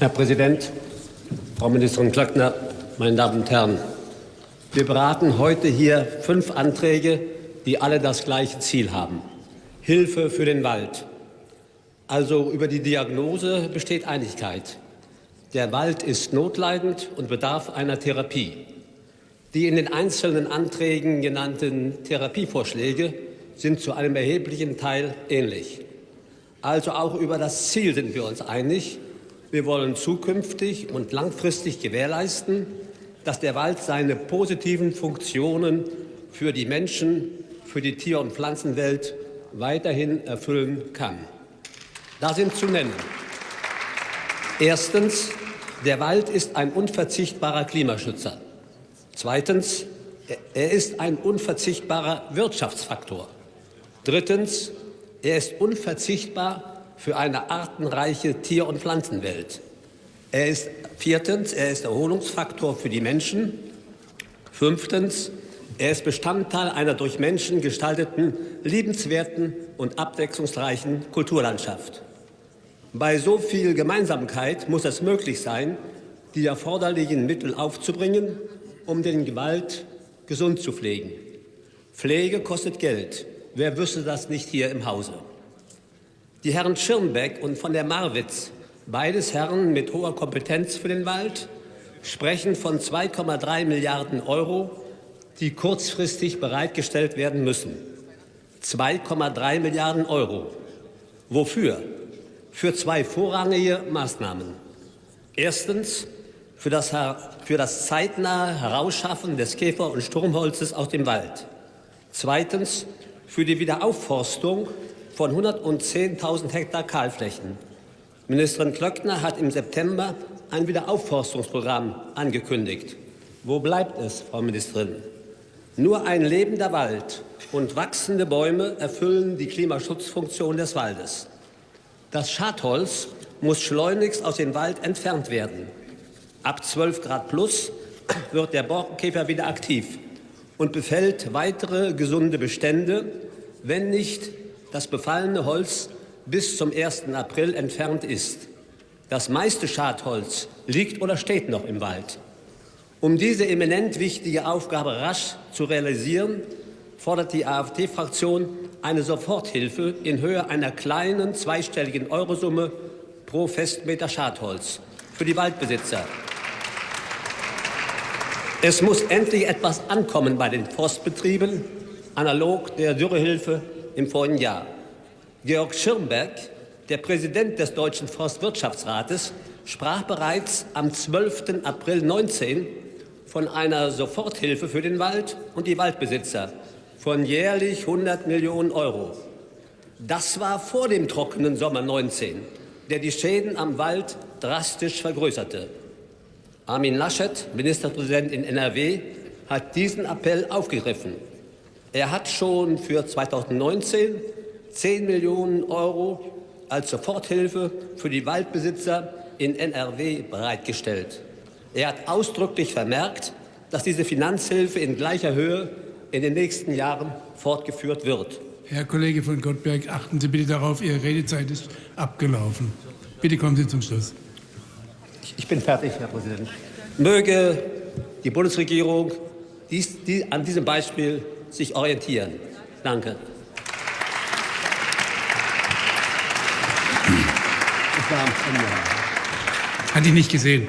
Herr Präsident, Frau Ministerin Klöckner, meine Damen und Herren! Wir beraten heute hier fünf Anträge, die alle das gleiche Ziel haben. Hilfe für den Wald. Also über die Diagnose besteht Einigkeit. Der Wald ist notleidend und bedarf einer Therapie. Die in den einzelnen Anträgen genannten Therapievorschläge sind zu einem erheblichen Teil ähnlich. Also auch über das Ziel sind wir uns einig. Wir wollen zukünftig und langfristig gewährleisten, dass der Wald seine positiven Funktionen für die Menschen, für die Tier- und Pflanzenwelt weiterhin erfüllen kann. Da sind zu nennen. Erstens, der Wald ist ein unverzichtbarer Klimaschützer. Zweitens, er ist ein unverzichtbarer Wirtschaftsfaktor. Drittens, er ist unverzichtbar für eine artenreiche Tier- und Pflanzenwelt. Er ist viertens, er ist Erholungsfaktor für die Menschen. Fünftens, er ist Bestandteil einer durch Menschen gestalteten, liebenswerten und abwechslungsreichen Kulturlandschaft. Bei so viel Gemeinsamkeit muss es möglich sein, die erforderlichen Mittel aufzubringen, um den Gewalt gesund zu pflegen. Pflege kostet Geld. Wer wüsste das nicht hier im Hause? Die Herren Schirmbeck und von der Marwitz, beides Herren mit hoher Kompetenz für den Wald, sprechen von 2,3 Milliarden Euro, die kurzfristig bereitgestellt werden müssen. 2,3 Milliarden Euro. Wofür? Für zwei vorrangige Maßnahmen. Erstens für das, für das zeitnahe Herausschaffen des Käfer- und Sturmholzes aus dem Wald. Zweitens für die Wiederaufforstung von 110.000 Hektar Kahlflächen. Ministerin Klöckner hat im September ein Wiederaufforstungsprogramm angekündigt. Wo bleibt es, Frau Ministerin? Nur ein lebender Wald und wachsende Bäume erfüllen die Klimaschutzfunktion des Waldes. Das Schadholz muss schleunigst aus dem Wald entfernt werden. Ab 12 Grad plus wird der Borkenkäfer wieder aktiv und befällt weitere gesunde Bestände, wenn nicht das befallene Holz bis zum 1. April entfernt ist. Das meiste Schadholz liegt oder steht noch im Wald. Um diese eminent wichtige Aufgabe rasch zu realisieren, fordert die AfD-Fraktion eine Soforthilfe in Höhe einer kleinen zweistelligen Eurosumme pro Festmeter Schadholz für die Waldbesitzer. Es muss endlich etwas ankommen bei den Forstbetrieben, analog der Dürrehilfe im vorigen Jahr. Georg Schirmberg, der Präsident des Deutschen Forstwirtschaftsrates, sprach bereits am 12. April 19 von einer Soforthilfe für den Wald und die Waldbesitzer von jährlich 100 Millionen Euro. Das war vor dem trockenen Sommer 19, der die Schäden am Wald drastisch vergrößerte. Armin Laschet, Ministerpräsident in NRW, hat diesen Appell aufgegriffen. Er hat schon für 2019 10 Millionen Euro als Soforthilfe für die Waldbesitzer in NRW bereitgestellt. Er hat ausdrücklich vermerkt, dass diese Finanzhilfe in gleicher Höhe in den nächsten Jahren fortgeführt wird. Herr Kollege von Gottberg, achten Sie bitte darauf, Ihre Redezeit ist abgelaufen. Bitte kommen Sie zum Schluss. Ich bin fertig, Herr Präsident. Möge die Bundesregierung dies, die, an diesem Beispiel sich orientieren. Danke. Hatte ich nicht gesehen.